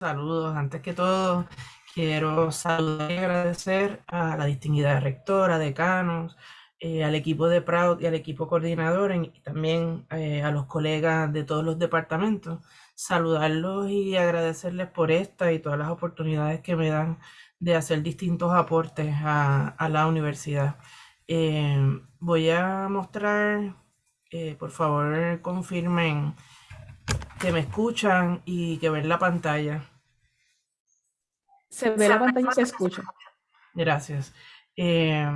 Saludos. Antes que todo, quiero saludar y agradecer a la distinguida rectora, decanos, eh, al equipo de Proud y al equipo coordinador y también eh, a los colegas de todos los departamentos. Saludarlos y agradecerles por esta y todas las oportunidades que me dan de hacer distintos aportes a, la universidad. Eh, voy a mostrar, por favor confirmen que me escuchan y que ven la pantalla. Se ve la pantalla y se escucha. Gracias. Eh,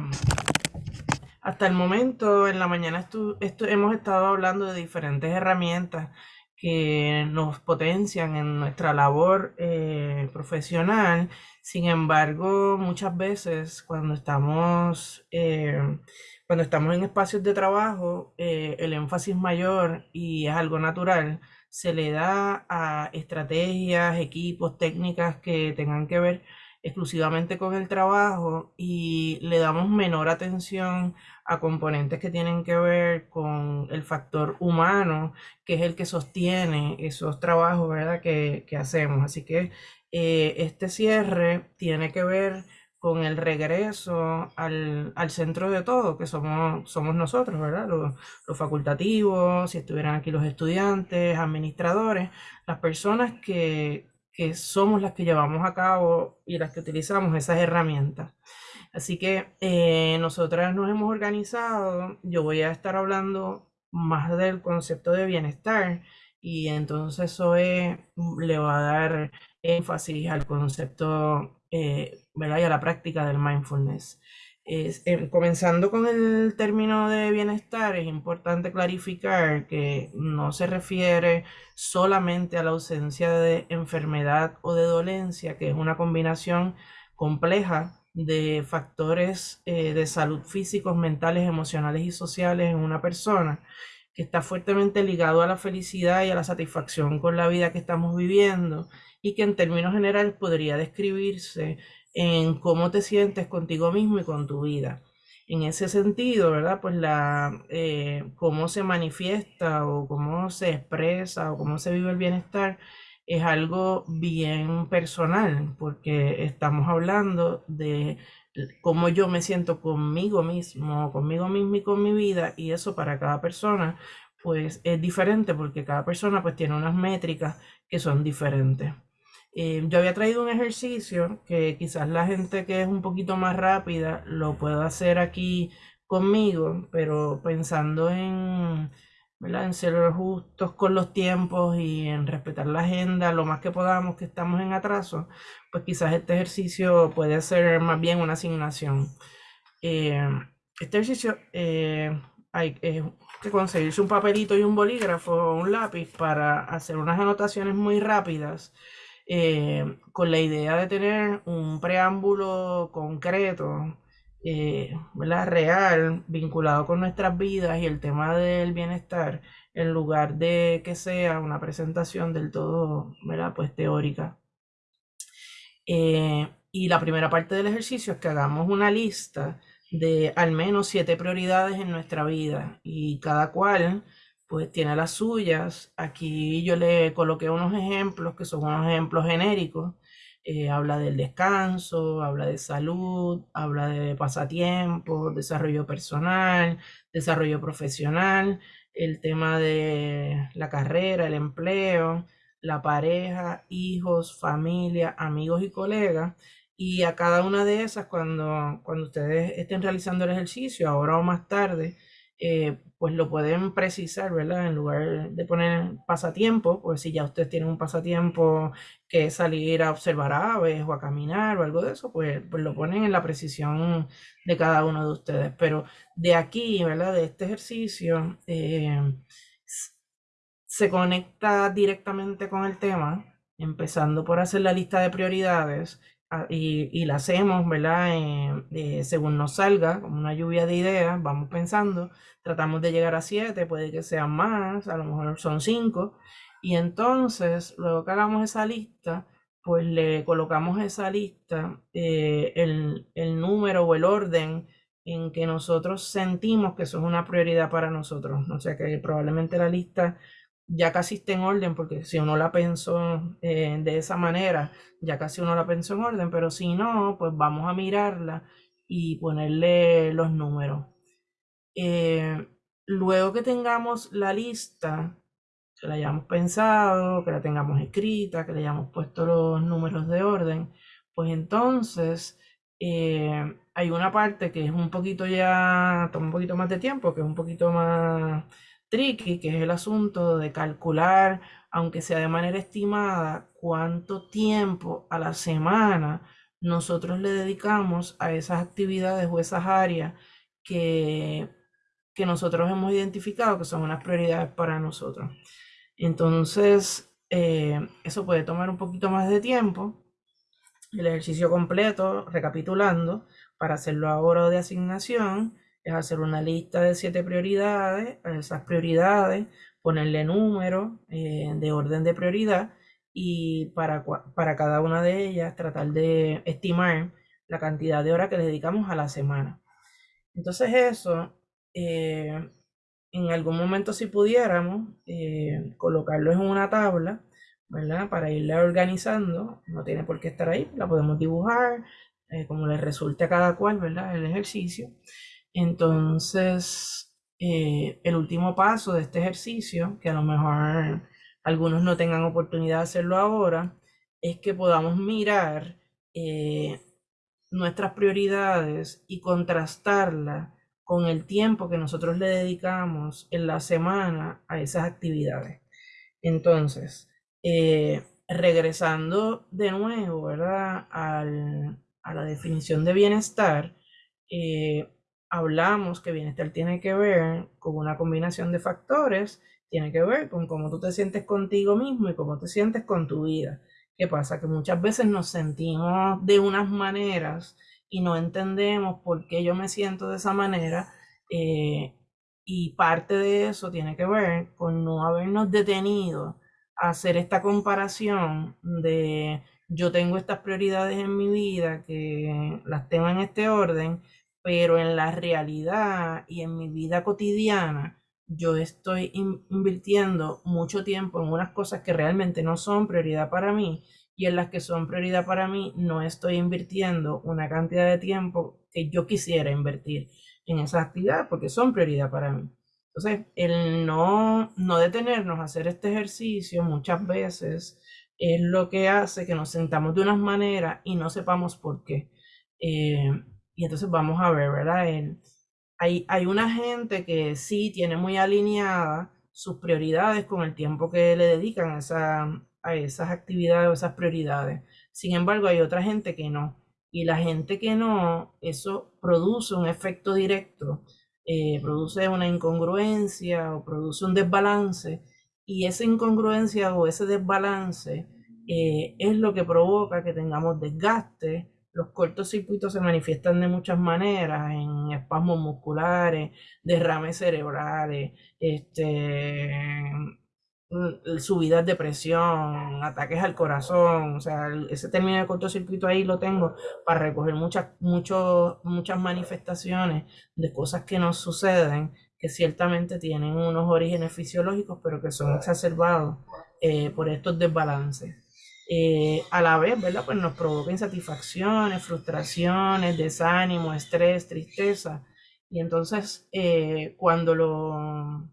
hasta el momento, en la mañana esto, hemos estado hablando de diferentes herramientas que nos potencian en nuestra labor eh, profesional. Sin embargo, muchas veces cuando estamos, eh, cuando estamos en espacios de trabajo, el énfasis mayor, y es algo natural, se le da a estrategias, equipos, técnicas que tengan que ver exclusivamente con el trabajo y le damos menor atención a componentes que tienen que ver con el factor humano, que es el que sostiene esos trabajos ¿verdad? Que, hacemos. Así que eh, este cierre tiene que ver con el regreso al, centro de todo, que somos, somos nosotros, ¿verdad? Los, facultativos, si estuvieran aquí los estudiantes, administradores, las personas que, somos las que llevamos a cabo y las que utilizamos esas herramientas. Así que eh, nosotras nos hemos organizado, yo voy a estar hablando más del concepto de bienestar y entonces Zoe le va a dar énfasis al concepto eh, ¿verdad? y a la práctica del mindfulness. Es, eh, comenzando con el término de bienestar, es importante clarificar que no se refiere solamente a la ausencia de enfermedad o de dolencia, que es una combinación compleja de factores eh, de salud físicos, mentales, emocionales y sociales en una persona, que está fuertemente ligado a la felicidad y a la satisfacción con la vida que estamos viviendo y que en términos generales podría describirse en cómo te sientes contigo mismo y con tu vida. En ese sentido, ¿verdad? Pues la, eh, cómo se manifiesta o cómo se expresa o cómo se vive el bienestar es algo bien personal, porque estamos hablando de cómo yo me siento conmigo mismo, conmigo mismo y con mi vida, y eso para cada persona, pues es diferente, porque cada persona pues tiene unas métricas que son diferentes. Eh, yo había traído un ejercicio que quizás la gente que es un poquito más rápida lo pueda hacer aquí conmigo, pero pensando en, en ser justos con los tiempos y en respetar la agenda lo más que podamos que estamos en atraso, pues quizás este ejercicio puede ser más bien una asignación. Eh, este ejercicio eh, hay que conseguirse un papelito y un bolígrafo un lápiz para hacer unas anotaciones muy rápidas eh, con la idea de tener un preámbulo concreto, eh, real, vinculado con nuestras vidas y el tema del bienestar, en lugar de que sea una presentación del todo ¿verdad? Pues teórica. Eh, y la primera parte del ejercicio es que hagamos una lista de al menos siete prioridades en nuestra vida y cada cual pues tiene las suyas. Aquí yo le coloqué unos ejemplos que son unos ejemplos genéricos. Eh, habla del descanso, habla de salud, habla de pasatiempo, desarrollo personal, desarrollo profesional, el tema de la carrera, el empleo, la pareja, hijos, familia, amigos y colegas. Y a cada una de esas, cuando, cuando ustedes estén realizando el ejercicio, ahora o más tarde, eh, pues lo pueden precisar, ¿verdad? En lugar de poner pasatiempo, pues si ya usted tiene un pasatiempo que es salir a observar aves o a caminar o algo de eso, pues, pues lo ponen en la precisión de cada uno de ustedes. Pero de aquí, ¿verdad? De este ejercicio, eh, se conecta directamente con el tema, empezando por hacer la lista de prioridades Ah, y, la hacemos, ¿verdad? Eh, según nos salga, como una lluvia de ideas, vamos pensando, tratamos de llegar a siete, puede que sean más, a lo mejor son cinco, y entonces, luego que hagamos esa lista, pues le colocamos esa lista, eh, el, el, número o el orden en que nosotros sentimos que eso es una prioridad para nosotros. O sea que probablemente la lista ya casi está en orden, porque si uno la pensó eh, de esa manera, ya casi uno la pensó en orden, pero si no, pues vamos a mirarla y ponerle los números. Eh, luego que tengamos la lista, que la hayamos pensado, que la tengamos escrita, que le hayamos puesto los números de orden, pues entonces eh, hay una parte que es un poquito ya, toma un poquito más de tiempo, que es un poquito más tricky, que es el asunto de calcular, aunque sea de manera estimada, cuánto tiempo a la semana nosotros le dedicamos a esas actividades o esas áreas que, que nosotros hemos identificado que son unas prioridades para nosotros. Entonces, eh, eso puede tomar un poquito más de tiempo. El ejercicio completo, recapitulando, para hacerlo ahora de asignación, es hacer una lista de siete prioridades, a esas prioridades, ponerle número eh, de orden de prioridad y para, para cada una de ellas tratar de estimar la cantidad de horas que le dedicamos a la semana. Entonces eso, eh, en algún momento si pudiéramos eh, colocarlo en una tabla, ¿verdad? Para irla organizando, no tiene por qué estar ahí, la podemos dibujar, como le resulte a cada cual, ¿verdad? El ejercicio. Entonces, eh, el último paso de este ejercicio, que a lo mejor algunos no tengan oportunidad de hacerlo ahora, es que podamos mirar eh, nuestras prioridades y contrastarlas con el tiempo que nosotros le dedicamos en la semana a esas actividades. Entonces, eh, regresando de nuevo, ¿verdad? a la definición de bienestar, hablamos que bienestar tiene que ver con una combinación de factores, tiene que ver con cómo tú te sientes contigo mismo y cómo te sientes con tu vida. ¿Qué pasa? Que muchas veces nos sentimos de unas maneras y no entendemos por qué yo me siento de esa manera. Eh, y parte de eso tiene que ver con no habernos detenido a hacer esta comparación de yo tengo estas prioridades en mi vida que las tengo en este orden, pero en la realidad y en mi vida cotidiana, yo estoy invirtiendo mucho tiempo en unas cosas que realmente no son prioridad para mí y en las que son prioridad para mí no estoy invirtiendo una cantidad de tiempo que yo quisiera invertir en esas actividades porque son prioridad para mí. Entonces, el no, no detenernos a hacer este ejercicio muchas veces es lo que hace que nos sentamos de unas maneras y no sepamos por qué. Eh, y entonces vamos a ver, ¿verdad? hay, hay una gente que sí tiene muy alineada sus prioridades con el tiempo que le dedican a, esa, a esas actividades o esas prioridades. Sin embargo, hay otra gente que no. Y la gente que no, eso produce un efecto directo, eh, produce una incongruencia o produce un desbalance. Y esa incongruencia o ese desbalance eh, es lo que provoca que tengamos desgaste, los cortocircuitos se manifiestan de muchas maneras, en espasmos musculares, derrames cerebrales, este, mm, subidas de presión, ataques al corazón, o sea, ese término de cortocircuito ahí lo tengo para recoger muchas, muchas manifestaciones de cosas que nos suceden, que ciertamente tienen unos orígenes fisiológicos, pero que son exacerbados eh, por estos desbalances. Eh, a la vez, ¿verdad? Pues nos provoca insatisfacciones, frustraciones, desánimo, estrés, tristeza. Y entonces, eh, cuando lo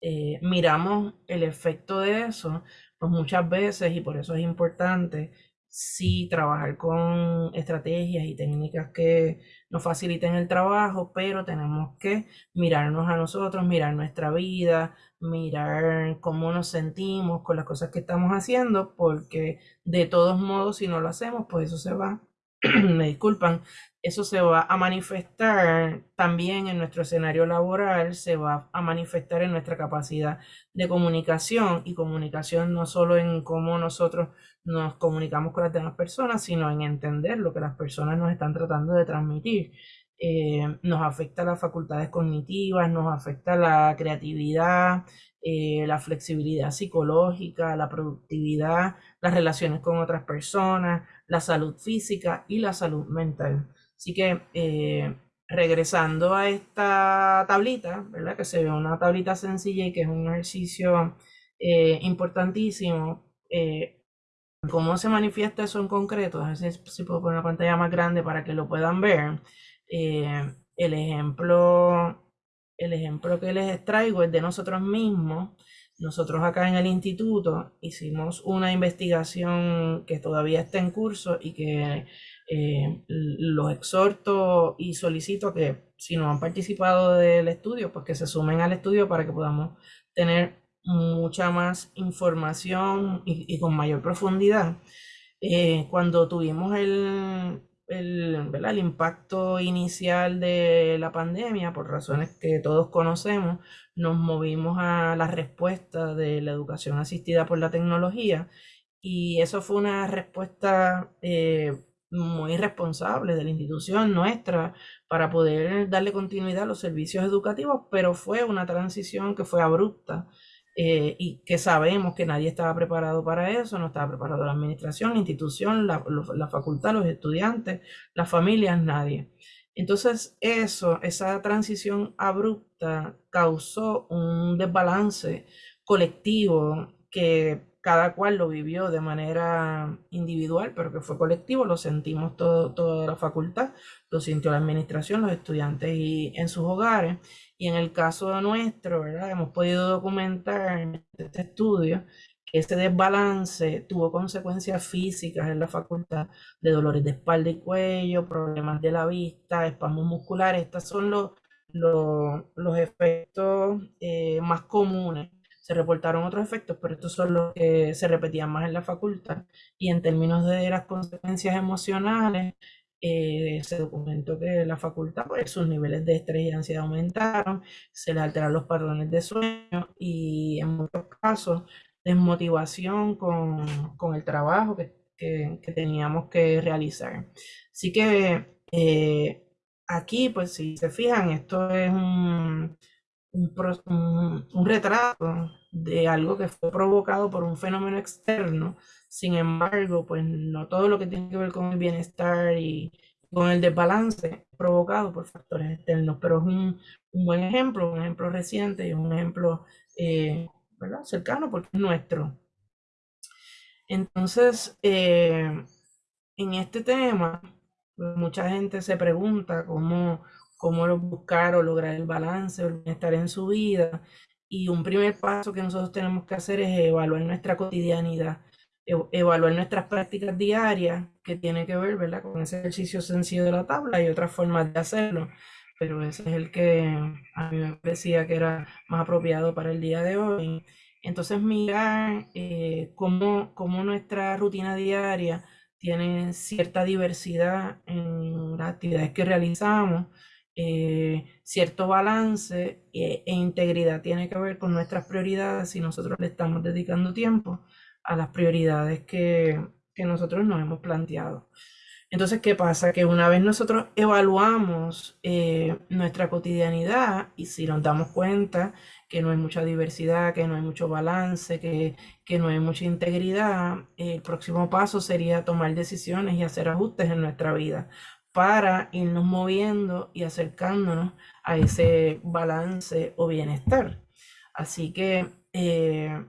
eh, miramos el efecto de eso, pues muchas veces, y por eso es importante, sí trabajar con estrategias y técnicas que nos faciliten el trabajo, pero tenemos que mirarnos a nosotros, mirar nuestra vida, mirar cómo nos sentimos con las cosas que estamos haciendo, porque de todos modos, si no lo hacemos, pues eso se va, me disculpan, eso se va a manifestar también en nuestro escenario laboral, se va a manifestar en nuestra capacidad de comunicación y comunicación no solo en cómo nosotros nos comunicamos con las demás personas, sino en entender lo que las personas nos están tratando de transmitir. Eh, nos afecta las facultades cognitivas, nos afecta la creatividad, eh, la flexibilidad psicológica, la productividad, las relaciones con otras personas, la salud física y la salud mental. Así que eh, regresando a esta tablita, ¿verdad? Que se ve una tablita sencilla y que es un ejercicio eh, importantísimo. Eh, ¿Cómo se manifiesta eso en concreto? A ver si, puedo poner una pantalla más grande para que lo puedan ver. Eh, el, ejemplo, el ejemplo que les extraigo es de nosotros mismos. Nosotros acá en el instituto hicimos una investigación que todavía está en curso y que eh, los exhorto y solicito que si no han participado del estudio, pues que se sumen al estudio para que podamos tener mucha más información y, con mayor profundidad. Eh, cuando tuvimos el, el, el, impacto inicial de la pandemia, por razones que todos conocemos, nos movimos a la respuesta de la educación asistida por la tecnología y eso fue una respuesta eh, muy responsable de la institución nuestra para poder darle continuidad a los servicios educativos, pero fue una transición que fue abrupta eh, y que sabemos que nadie estaba preparado para eso, no estaba preparado la administración, la institución, la, la facultad, los estudiantes, las familias, nadie. Entonces eso, esa transición abrupta causó un desbalance colectivo que cada cual lo vivió de manera individual, pero que fue colectivo, lo sentimos todo, toda la facultad, lo sintió la administración, los estudiantes y en sus hogares. Y en el caso nuestro. Hemos podido documentar en este estudio que ese desbalance tuvo consecuencias físicas en la facultad de dolores de espalda y cuello, problemas de la vista, espasmos musculares. Estos son los, los, efectos eh, más comunes se reportaron otros efectos, pero estos son los que se repetían más en la facultad. Y en términos de las consecuencias emocionales, eh, se documentó que la facultad, pues sus niveles de estrés y ansiedad aumentaron, se le alteraron los patrones de sueño y en muchos casos desmotivación con, con el trabajo que, que, que, teníamos que realizar. Así que eh, aquí, pues si se fijan, esto es un un, retrato de algo que fue provocado por un fenómeno externo. Sin embargo, pues no todo lo que tiene que ver con el bienestar y con el desbalance provocado por factores externos, pero es un, buen ejemplo, un ejemplo reciente y un ejemplo eh, cercano porque es nuestro. Entonces, eh, en este tema, pues, mucha gente se pregunta cómo, cómo buscar o lograr el balance o el bienestar en su vida. Y un primer paso que nosotros tenemos que hacer es evaluar nuestra cotidianidad, evaluar nuestras prácticas diarias, que tiene que ver ¿verdad? con ese ejercicio sencillo de la tabla y otras formas de hacerlo. Pero ese es el que a mí me parecía que era más apropiado para el día de hoy. Entonces mirar eh, cómo, cómo nuestra rutina diaria tiene cierta diversidad en las actividades que realizamos, eh, cierto balance e, e, integridad tiene que ver con nuestras prioridades y nosotros le estamos dedicando tiempo a las prioridades que, que nosotros nos hemos planteado. Entonces, ¿qué pasa? Que una vez nosotros evaluamos eh, nuestra cotidianidad y si nos damos cuenta que no hay mucha diversidad, que no hay mucho balance, que, que no hay mucha integridad, el próximo paso sería tomar decisiones y hacer ajustes en nuestra vida para irnos moviendo y acercándonos a ese balance o bienestar. Así que eh,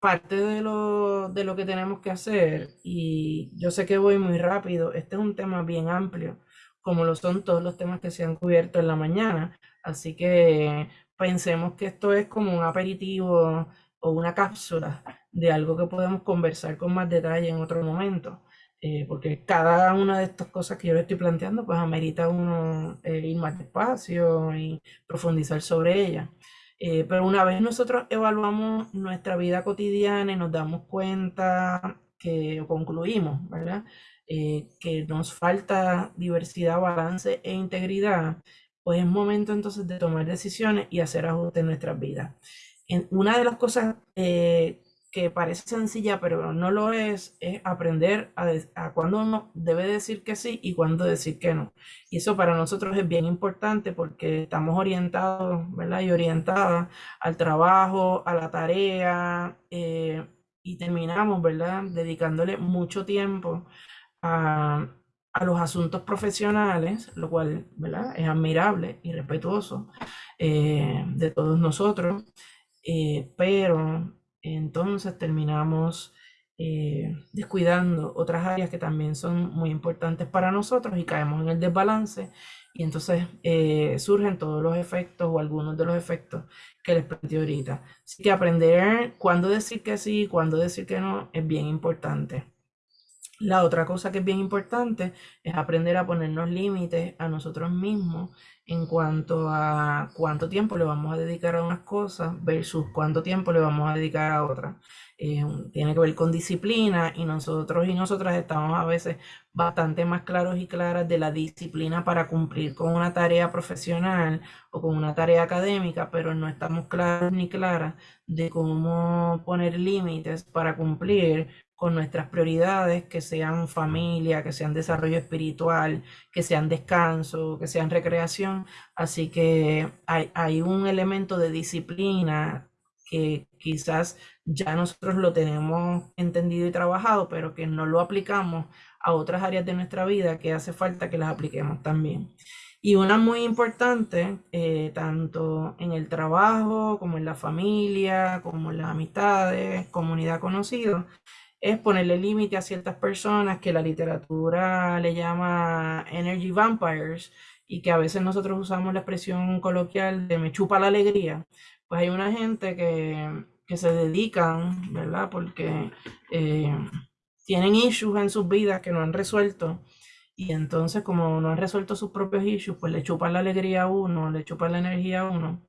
parte de lo, de lo que tenemos que hacer, y yo sé que voy muy rápido, este es un tema bien amplio, como lo son todos los temas que se han cubierto en la mañana, así que pensemos que esto es como un aperitivo o una cápsula de algo que podemos conversar con más detalle en otro momento. Eh, porque cada una de estas cosas que yo le estoy planteando, pues amerita uno eh, ir más despacio y profundizar sobre ella. Eh, pero una vez nosotros evaluamos nuestra vida cotidiana y nos damos cuenta que concluimos, ¿verdad? que nos falta diversidad, balance e integridad, pues es momento entonces de tomar decisiones y hacer ajustes en nuestras vidas. En, una de las cosas que parece sencilla, pero no lo es, es aprender a, a cuándo uno debe decir que sí y cuándo decir que no. Y eso para nosotros es bien importante porque estamos orientados, ¿verdad? Y orientadas al trabajo, a la tarea, eh, y terminamos, ¿verdad? Dedicándole mucho tiempo a, a los asuntos profesionales, lo cual ¿verdad? es admirable y respetuoso eh, de todos nosotros, eh, pero entonces terminamos eh, descuidando otras áreas que también son muy importantes para nosotros y caemos en el desbalance y entonces surgen todos los efectos o algunos de los efectos que les planteé ahorita. Así que aprender cuándo decir que sí, cuándo decir que no es bien importante. La otra cosa que es bien importante es aprender a ponernos límites a nosotros mismos en cuanto a cuánto tiempo le vamos a dedicar a unas cosas versus cuánto tiempo le vamos a dedicar a otras. Eh, tiene que ver con disciplina y nosotros y nosotras estamos a veces bastante más claros y claras de la disciplina para cumplir con una tarea profesional o con una tarea académica, pero no estamos claros ni claras de cómo poner límites para cumplir con nuestras prioridades, que sean familia, que sean desarrollo espiritual, que sean descanso, que sean recreación. Así que hay, hay un elemento de disciplina que quizás ya nosotros lo tenemos entendido y trabajado, pero que no lo aplicamos a otras áreas de nuestra vida que hace falta que las apliquemos también. Y una muy importante, eh, tanto en el trabajo, como en la familia, como en las amistades, comunidad conocida, es ponerle límite a ciertas personas que la literatura le llama energy vampires y que a veces nosotros usamos la expresión coloquial de me chupa la alegría. Pues hay una gente que, se dedican, ¿verdad? Porque eh, tienen issues en sus vidas que no han resuelto. Y entonces, como no han resuelto sus propios issues, pues le chupan la alegría a uno, le chupan la energía a uno.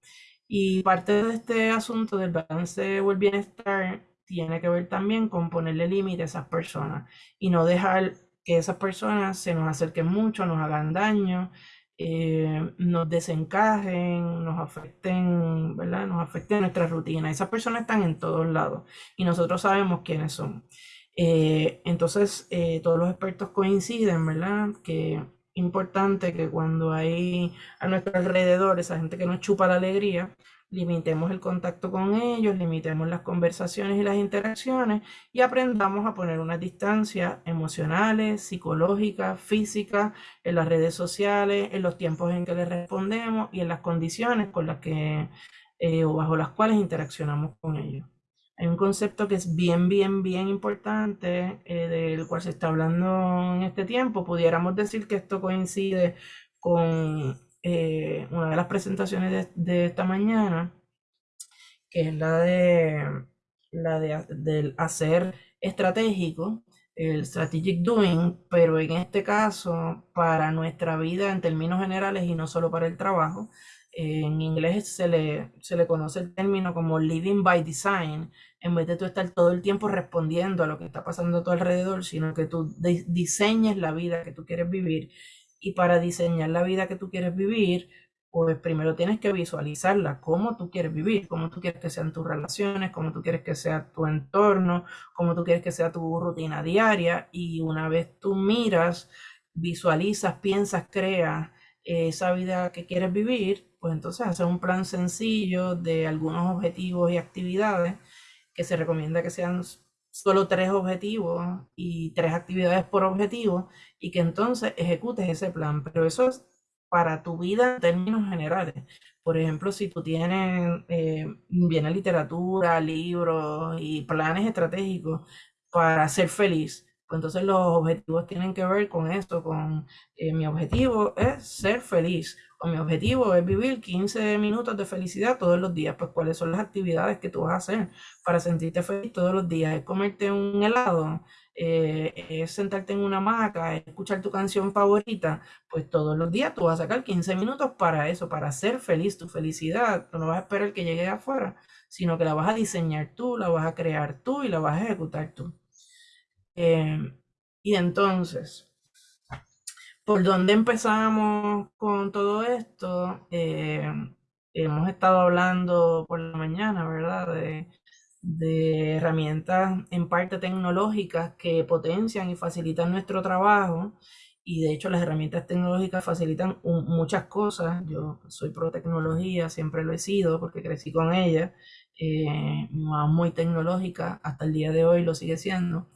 Y parte de este asunto del balance o el bienestar tiene que ver también con ponerle límite a esas personas y no dejar que esas personas se nos acerquen mucho, nos hagan daño, eh, nos desencajen, nos afecten, ¿verdad? Nos afecten nuestra rutina. Esas personas están en todos lados y nosotros sabemos quiénes son. Eh, entonces, eh, todos los expertos coinciden, ¿verdad? Que importante que cuando hay a nuestro alrededor esa gente que nos chupa la alegría, limitemos el contacto con ellos, limitemos las conversaciones y las interacciones y aprendamos a poner unas distancias emocionales, psicológicas, físicas, en las redes sociales, en los tiempos en que les respondemos y en las condiciones con las que eh, o bajo las cuales interaccionamos con ellos. Hay un concepto que es bien, bien, bien importante, eh, del cual se está hablando en este tiempo. Pudiéramos decir que esto coincide con eh, una de las presentaciones de, esta mañana, que es la de la de, del hacer estratégico, el strategic doing, pero en este caso para nuestra vida en términos generales y no solo para el trabajo. en inglés se le, se le conoce el término como living by design, en vez de tú estar todo el tiempo respondiendo a lo que está pasando a tu alrededor, sino que tú diseñes la vida que tú quieres vivir y para diseñar la vida que tú quieres vivir, pues primero tienes que visualizarla, cómo tú quieres vivir, cómo tú quieres que sean tus relaciones, cómo tú quieres que sea tu entorno, cómo tú quieres que sea tu rutina diaria. Y una vez tú miras, visualizas, piensas, creas esa vida que quieres vivir, pues entonces haces un plan sencillo de algunos objetivos y actividades que se recomienda que sean solo tres objetivos y tres actividades por objetivo y que entonces ejecutes ese plan. Pero eso es para tu vida en términos generales. Por ejemplo, si tú tienes eh, literatura, libros y planes estratégicos para ser feliz, pues entonces los objetivos tienen que ver con esto, con eh, mi objetivo es ser feliz o mi objetivo es vivir 15 minutos de felicidad todos los días. Pues cuáles son las actividades que tú vas a hacer para sentirte feliz todos los días. Es comerte un helado, eh, es sentarte en una hamaca, es escuchar tu canción favorita. Pues todos los días tú vas a sacar 15 minutos para eso, para ser feliz, tu felicidad. No vas a esperar que llegue de afuera, sino que la vas a diseñar tú, la vas a crear tú y la vas a ejecutar tú. Em, y entonces, ¿por dónde empezamos con todo esto? Em, hemos estado hablando por la mañana, ¿verdad? De, herramientas en parte tecnológicas que potencian y facilitan nuestro trabajo. Y de hecho las herramientas tecnológicas facilitan muchas cosas. Yo soy pro tecnología, siempre lo he sido porque crecí con ella. Eh, muy tecnológica, hasta el día de hoy lo sigue siendo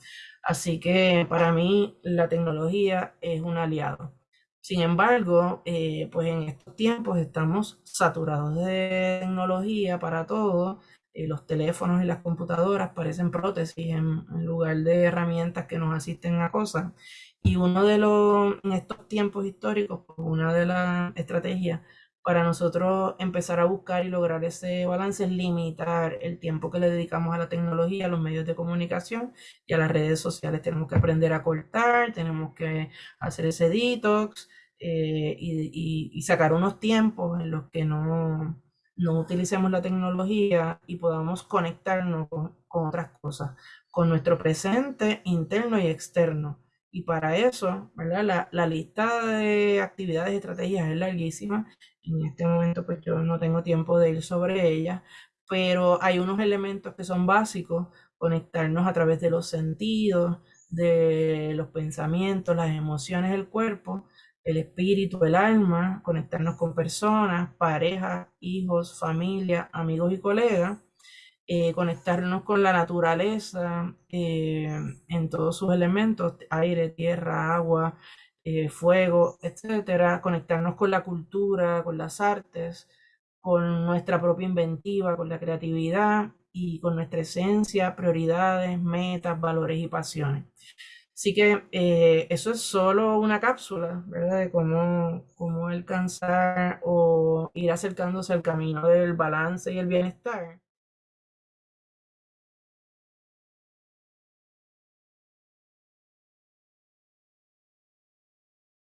Así que para mí la tecnología es un aliado. Sin embargo, eh, pues en estos tiempos estamos saturados de tecnología para todo. Eh, los teléfonos y las computadoras parecen prótesis en, lugar de herramientas que nos asisten a cosas. Y uno de los, en estos tiempos históricos, pues, una de las estrategias para nosotros empezar a buscar y lograr ese balance es limitar el tiempo que le dedicamos a la tecnología, a los medios de comunicación y a las redes sociales. Tenemos que aprender a cortar, tenemos que hacer ese detox eh, y, sacar unos tiempos en los que no, no utilicemos la tecnología y podamos conectarnos con, con otras cosas, con nuestro presente interno y externo. Y para eso, ¿verdad? La, la, lista de actividades y estrategias es larguísima. En este momento, pues yo no tengo tiempo de ir sobre ella, pero hay unos elementos que son básicos, conectarnos a través de los sentidos, de los pensamientos, las emociones del cuerpo, el espíritu, el alma, conectarnos con personas, parejas, hijos, familia, amigos y colegas eh, conectarnos con la naturaleza eh, en todos sus elementos, aire, tierra, agua, eh, fuego, etcétera, conectarnos con la cultura, con las artes, con nuestra propia inventiva, con la creatividad y con nuestra esencia, prioridades, metas, valores y pasiones. Así que eso es solo una cápsula, ¿verdad? De cómo, cómo alcanzar o ir acercándose al camino del balance y el bienestar.